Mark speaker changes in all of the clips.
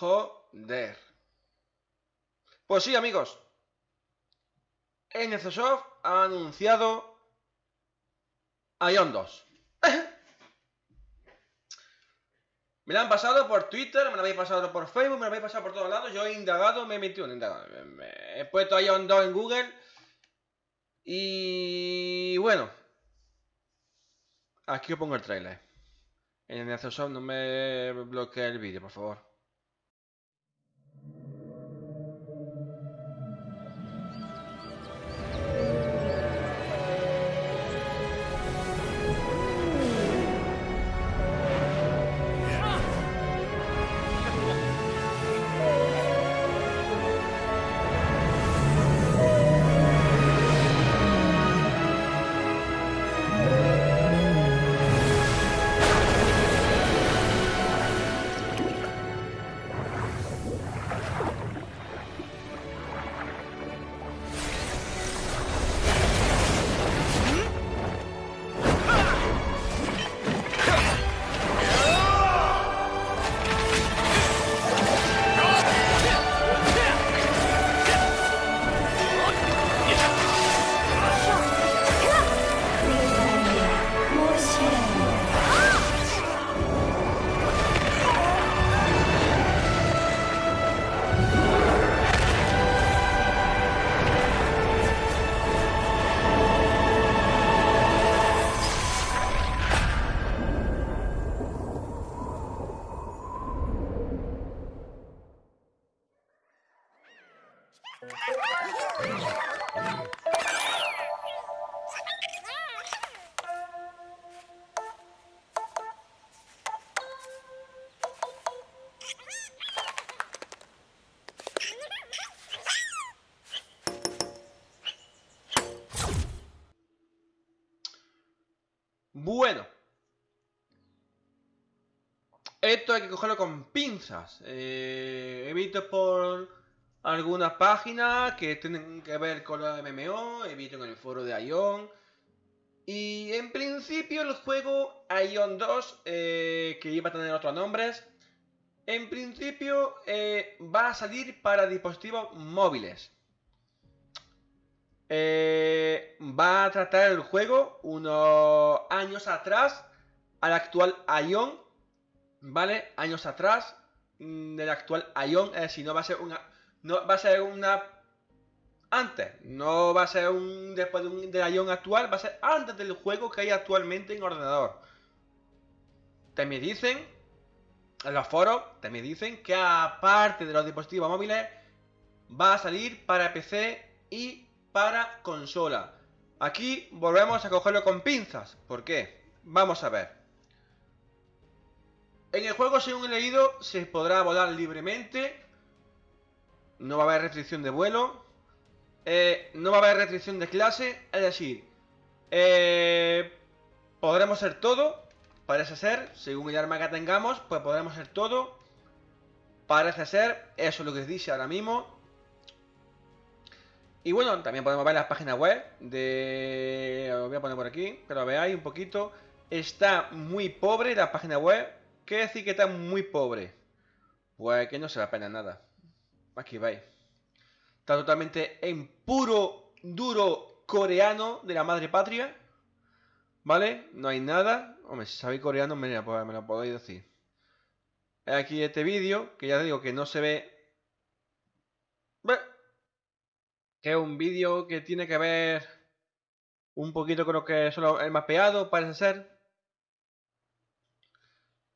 Speaker 1: Joder. Pues sí, amigos. NCSoft ha anunciado Ion 2. Me la han pasado por Twitter, me la habéis pasado por Facebook, me la habéis pasado por todos lados. Yo he indagado, me he metido indagado. me- He puesto Ion 2 en Google. Y bueno. Aquí os pongo el trailer. En el Soft no me bloquee el vídeo, por favor. Bueno. Esto hay que cogerlo con pinzas. Eh, he visto por algunas páginas que tienen que ver con la MMO, he visto en el foro de Ion. Y en principio el juego Ion 2, eh, que iba a tener otros nombres, en principio eh, va a salir para dispositivos móviles. Eh, va a tratar el juego unos años atrás al actual Ion, ¿vale? Años atrás mm, del actual Ion, es decir, no va a ser una, no va a ser una antes, no va a ser un después de un, del Ion actual, va a ser antes del juego que hay actualmente en ordenador. También dicen en los foros, también dicen que aparte de los dispositivos móviles va a salir para PC y para consola. Aquí volvemos a cogerlo con pinzas. ¿Por qué? Vamos a ver. En el juego, según he leído, se podrá volar libremente. No va a haber restricción de vuelo. Eh, no va a haber restricción de clase. Es decir, eh, podremos ser todo. Parece ser, según el arma que tengamos, pues podremos ser todo. Parece ser, eso es lo que dice ahora mismo. Y bueno, también podemos ver las páginas web de... Os voy a poner por aquí, que lo veáis un poquito. Está muy pobre la página web. ¿Qué decir que está muy pobre? Pues que no se ve apenas nada. Aquí veis. Está totalmente en puro, duro coreano de la madre patria. ¿Vale? No hay nada. Hombre, si sabéis coreano, me, lo podéis decir. Aquí este vídeo, que ya digo que no se ve... que es un vídeo que tiene que ver un poquito con lo que solo el mapeado, parece ser.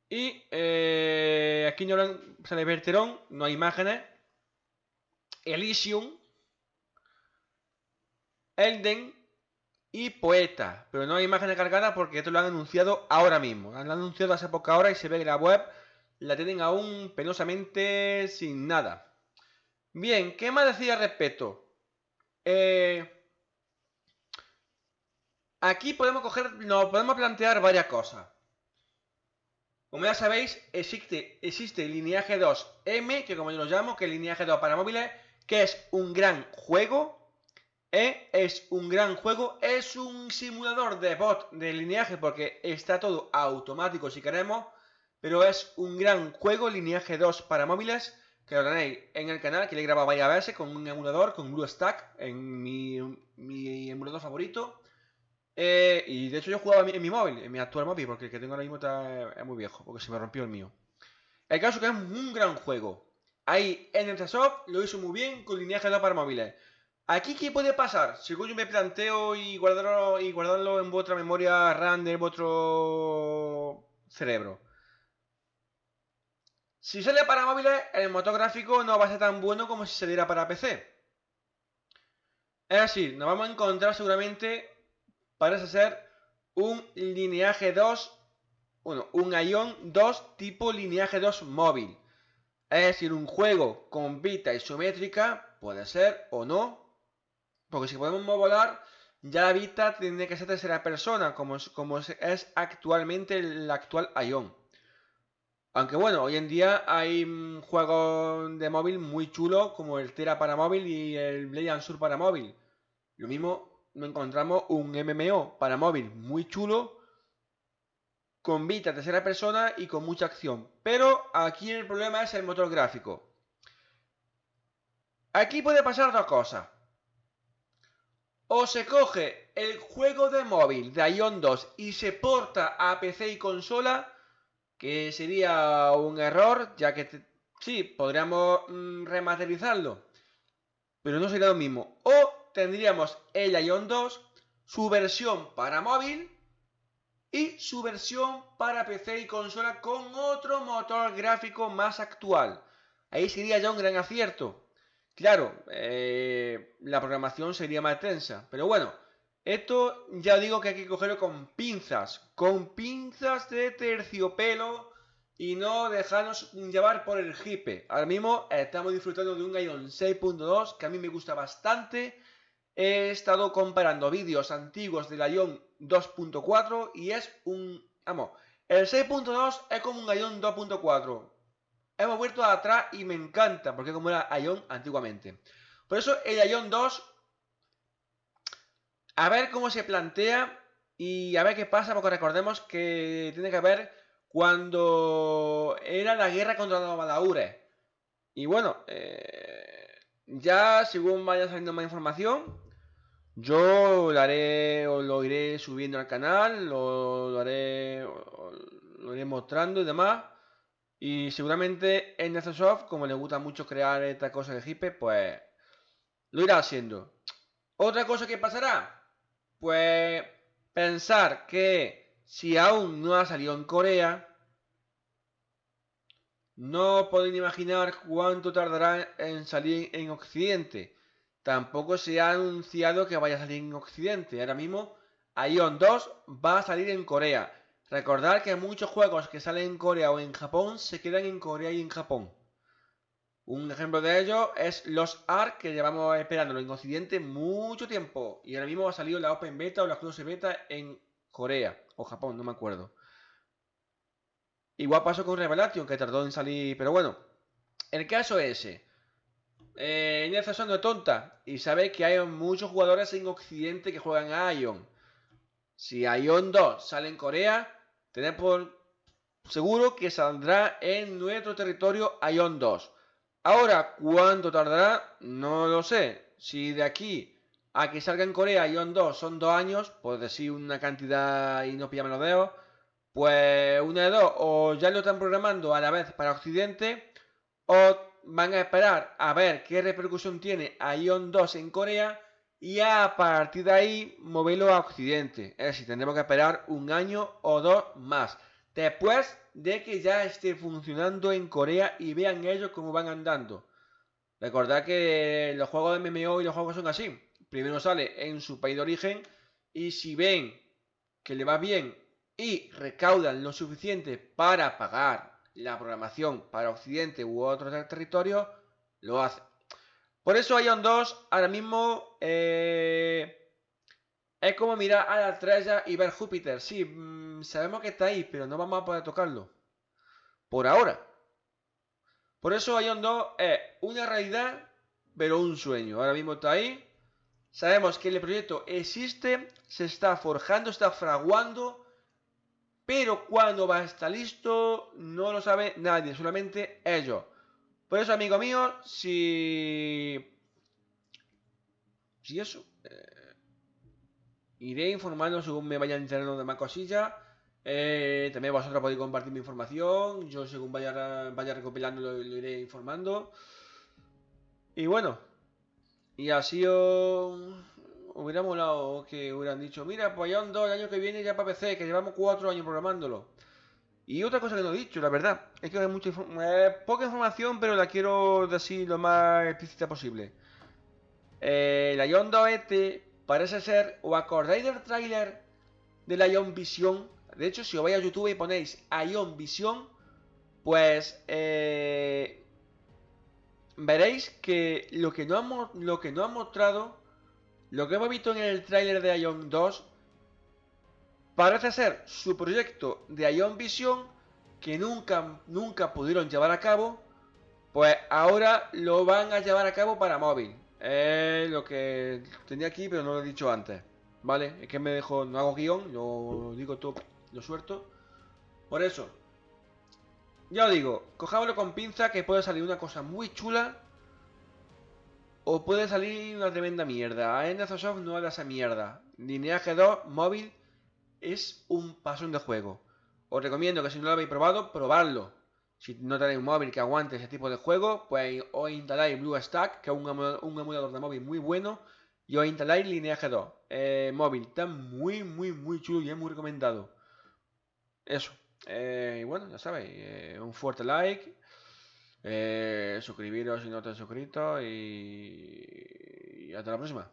Speaker 1: Y eh, aquí no sale Verterón, no hay imágenes. Elysium, Elden y Poeta. Pero no hay imágenes cargadas porque esto lo han anunciado ahora mismo. Lo han anunciado hace poca hora y se ve que la web la tienen aún penosamente sin nada. Bien, ¿qué más decía al respecto? Eh, aquí podemos coger, nos podemos plantear varias cosas. Como ya sabéis, existe, existe lineaje 2M, que como yo lo llamo, que es el lineaje 2 para móviles, que es un gran juego. ¿eh? Es un gran juego, es un simulador de bot de lineaje porque está todo automático si queremos, pero es un gran juego, lineaje 2 para móviles, que lo tenéis en el canal, que le he grabado varias veces con un emulador, con BlueStack, en mi, emulador favorito. Eh, y de hecho yo jugaba en mi, móvil, en mi actual móvil, porque el que tengo ahora mismo es muy viejo, porque se me rompió el mío. El caso es que es un gran juego. Ahí en soft lo hizo muy bien con lineaje de para móviles. Aquí, ¿qué puede pasar? Según yo me planteo y guardarlo, y guardarlo en vuestra memoria RAM de vuestro cerebro. Si sale para móviles, el motor gráfico no va a ser tan bueno como si saliera para PC. Es decir, nos vamos a encontrar seguramente, parece ser, un lineaje 2, bueno, un Ion 2 tipo lineaje 2 móvil. Es decir, un juego con vista isométrica puede ser o no. Porque si podemos volar, ya la vista tiene que ser tercera persona, como, como es actualmente el actual Ion. Aunque bueno, hoy en día hay mm, juegos de móvil muy chulos como el Tera para móvil y el Blade Sur para móvil. Lo mismo, encontramos un MMO para móvil muy chulo con vista tercera persona y con mucha acción. Pero aquí el problema es el motor gráfico. Aquí puede pasar dos cosas. O se coge el juego de móvil de Ion 2 y se porta a PC y consola, que sería un error, ya que sí, podríamos mm, remasterizarlo, pero no sería lo mismo. O tendríamos el Ion 2, su versión para móvil, y su versión para PC y consola con otro motor gráfico más actual. Ahí sería ya un gran acierto. Claro, eh, la programación sería más tensa, pero bueno, esto ya digo que hay que cogerlo con pinzas, con pinzas de terciopelo y no dejarnos llevar por el hipe. Ahora mismo estamos disfrutando de un Ion 6.2 que a mí me gusta bastante He estado comparando vídeos antiguos del Ion 2.4 y es un... Vamos, el 6.2 es como un Ion 2.4. Hemos vuelto atrás y me encanta porque como era Ion antiguamente. Por eso el Ion 2... A ver cómo se plantea y a ver qué pasa porque recordemos que tiene que ver cuando era la guerra contra los Badaures. Y bueno, eh, ya según vaya saliendo más información, yo lo haré o lo iré subiendo al canal, lo, haré, lo iré mostrando y demás. Y seguramente en Soft, como le gusta mucho crear esta cosa de hipe, pues lo irá haciendo. Otra cosa que pasará, pues pensar que si aún no ha salido en Corea, no pueden imaginar cuánto tardará en salir en Occidente. Tampoco se ha anunciado que vaya a salir en Occidente. Ahora mismo, Ion 2 va a salir en Corea. Recordar que muchos juegos que salen en Corea o en Japón se quedan en Corea y en Japón. Un ejemplo de ello es los Ark, que llevamos esperándolo en Occidente mucho tiempo. Y ahora mismo ha salido la Open Beta o la Close Beta en Corea o Japón, no me acuerdo. Igual pasó con Revelation, que tardó en salir, pero bueno. El caso es ese eh, Inés no es tonta y sabe que hay muchos jugadores en Occidente que juegan a Ion. Si Ion 2 sale en Corea, tenemos por seguro que saldrá en nuestro territorio Ion 2. Ahora, ¿cuánto tardará? No lo sé. Si de aquí a que salga en Corea Ion 2 son dos años, por decir una cantidad y no pillarme los dedos, pues una de dos, o ya lo están programando a la vez para Occidente, o van a esperar a ver qué repercusión tiene Ion 2 en Corea y a partir de ahí moverlo a Occidente. Es decir, tendremos que esperar un año o dos más. Después de que ya esté funcionando en Corea y vean ellos cómo van andando. Recordad que los juegos de MMO y los juegos son así. Primero sale en su país de origen y si ven que le va bien y recaudan lo suficiente para pagar la programación para Occidente u otros territorios, lo hacen. Por eso Ion 2 ahora mismo eh, es como mirar a la estrella y ver Júpiter. Sí, mm, sabemos que está ahí, pero no vamos a poder tocarlo. Por ahora. Por eso Ion 2 es una realidad, pero un sueño. Ahora mismo está ahí. Sabemos que el proyecto existe, se está forjando, está fraguando, pero cuando va a estar listo no lo sabe nadie, solamente ellos. Por eso, amigo mío, si... Si eso... Eh, iré informando según me vayan enterando de más cosillas. Eh, también vosotros podéis compartir mi información. Yo según vaya, vaya recopilando lo, iré informando. Y bueno. Y así os... Hubiera molado que hubieran dicho, mira, pues ya dos el año que viene ya para PC, que llevamos cuatro años programándolo. Y otra cosa que no he dicho, la verdad, es que hay mucha poca información, pero la quiero decir lo más explícita posible. Eh, la Ion 2 este parece ser, ¿o acordáis del tráiler de la Ion Vision? De hecho, si os vais a YouTube y ponéis Ion Vision, pues eh, veréis que lo que, no ha, lo que no mostrado, lo que hemos visto en el tráiler de Ion 2, parece ser su proyecto de Ion Vision que nunca, nunca pudieron llevar a cabo, pues ahora lo van a llevar a cabo para móvil. Es lo que tenía aquí, pero no lo he dicho antes. ¿Vale? Es que me dejo, no hago guion, lo digo todo lo suelto. Por eso, ya os digo, cojámoslo con pinza que puede salir una cosa muy chula o puede salir una tremenda mierda. A Soft no haga esa mierda. Lineaje 2 móvil es un pasón de juego. Os recomiendo que si no lo habéis probado, probadlo. Si no tenéis un móvil que aguante ese tipo de juego, pues os instaláis BlueStack, que es un, emulador de móvil muy bueno, y os instaláis Lineage 2. Eh, móvil, está muy, muy, muy chulo y es muy recomendado. Eso. Eh, y bueno, ya sabéis, eh, un fuerte like, suscribiros si no te has suscrito y hasta la próxima.